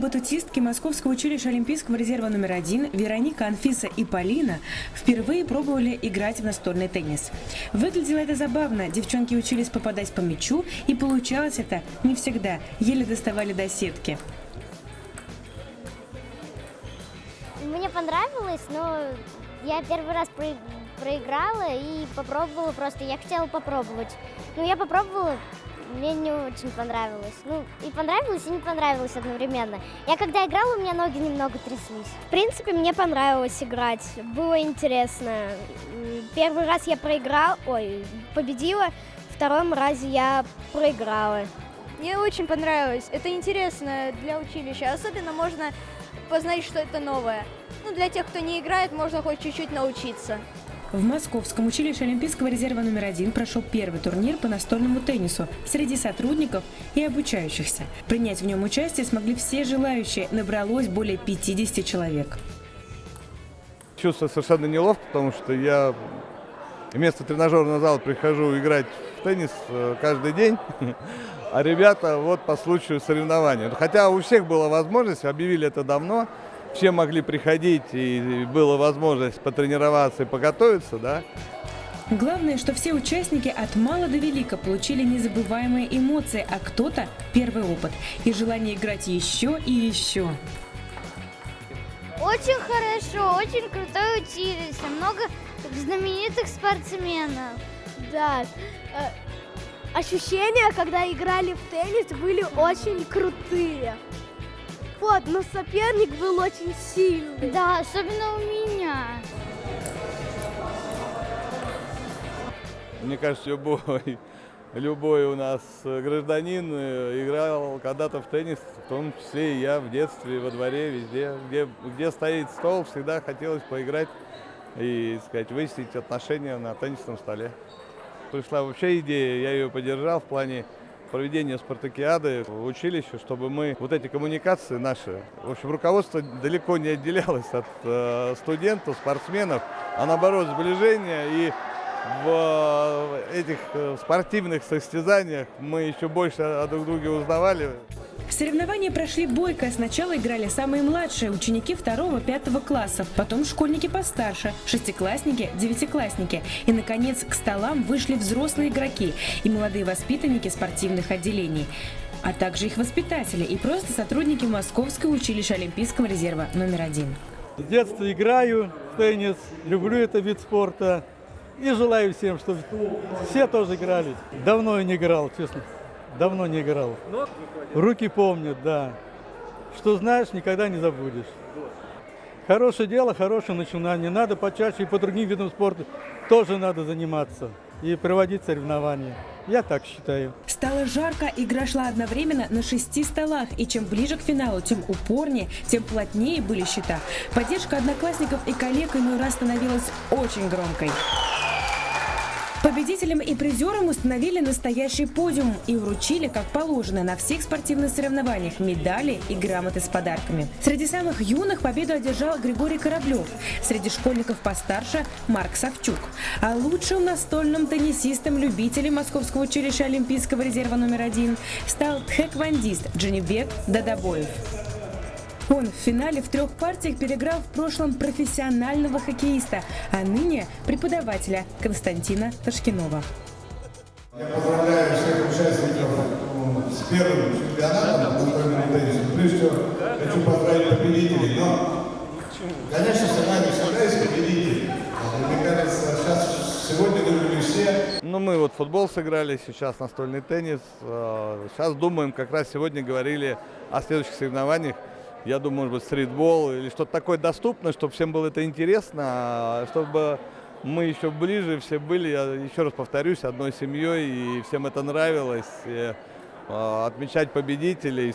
батутистки Московского училища Олимпийского резерва номер один Вероника, Анфиса и Полина впервые пробовали играть в настольный теннис. Выглядело это забавно. Девчонки учились попадать по мячу, и получалось это не всегда. Еле доставали до сетки. Мне понравилось, но я первый раз про- проиграла и попробовала просто. Я хотела попробовать. Ну, я попробовала, мне не очень понравилось. Ну, и понравилось, и не понравилось одновременно. Я когда играла, у меня ноги немного тряслись. В принципе, мне понравилось играть. Было интересно. Первый раз я проиграл, ой, победила. Втором разе я проиграла. Мне очень понравилось. Это интересно для училища. Особенно можно познать что-то новое. Ну, для тех, кто не играет, можно хоть чуть-чуть научиться. В Московском училище Олимпийского резерва номер один прошел первый турнир по настольному теннису среди сотрудников и обучающихся. Принять в нем участие смогли все желающие. Набралось более 50 человек. Чувствую совершенно неловко, потому что я вместо тренажерного зала прихожу играть в теннис э, каждый день, а ребята вот по случаю соревнований. Хотя у всех была возможность, объявили это давно, все могли приходить и была возможность потренироваться и подготовиться, да. Главное, что все участники от мала до велика получили незабываемые эмоции, а кто-то – первый опыт и желание играть еще и еще. Очень хорошо, очень крутой училище, много знаменитых спортсменов. Да. э, Ощущения, когда играли в теннис, были очень крутые. Вот, но соперник был очень сильный. Да, особенно у меня. Мне кажется, любой, любой у нас гражданин э, играл когда-то в теннис, в том числе и я в детстве, во дворе, везде. Где, где стоит стол, всегда хотелось поиграть и, сказать, выяснить отношения на теннисном столе. Пришла вообще идея, я ее поддержал в плане проведения спартакиады в училище, чтобы мы вот эти коммуникации наши, в общем, руководство далеко не отделялось от э, студентов, спортсменов, а наоборот сближение и в э, этих э, спортивных состязаниях мы еще больше о друг друге узнавали. Соревнования прошли бойко. Сначала играли самые младшие ученики второго-пятого классов, потом школьники постарше, шестиклассники, девятиклассники. И, наконец, к столам вышли взрослые игроки и молодые воспитанники спортивных отделений а также их воспитатели и просто сотрудники Московского училища Олимпийского резерва номер один. С детства играю в теннис, люблю этот вид спорта и желаю всем, чтобы все тоже играли. Давно я не играл, честно. Давно не играл. Руки помнят, да. Что знаешь, никогда не забудешь. Хорошее дело, хорошее начинание. Надо почаще и по другим видам спорта тоже надо заниматься и проводить соревнования. Я так считаю. Стало жарко, игра шла одновременно на шести столах, и чем ближе к финалу, тем упорнее, тем плотнее были счета. Поддержка одноклассников и коллег иной раз становилась очень громкой. Победителям и призерам установили настоящий подиум и вручили, как положено, на всех спортивных соревнованиях медали и грамоты с подарками. Среди самых юных победу одержал Григорий Кораблев, среди школьников постарше Марк Савчук. А лучшим настольным теннисистом-любителем Московского училища Олимпийского резерва номер один стал тхэквондист Дженебек Дадабоев. Он в финале в трех партиях переиграл в прошлом профессионального хоккеиста, а ныне преподавателя Константина Ташкинова. Я поздравляю всех участников ну, с первым чемпионатом по настольному теннису. Прежде всего, хочу поздравить победителей, но, конечно, с нами всегда есть победители. А, Мне кажется, сейчас сегодня выиграли все. Ну, мы вот футбол сыграли, сейчас настольный теннис. Э, Сейчас думаем, как раз сегодня говорили о следующих соревнованиях. Я думаю, может быть, стритбол или что-то такое доступное, чтобы всем было это интересно, а чтобы мы еще ближе все были, я еще раз повторюсь, одной семьей, и всем это нравилось. И, э, отмечать победителей.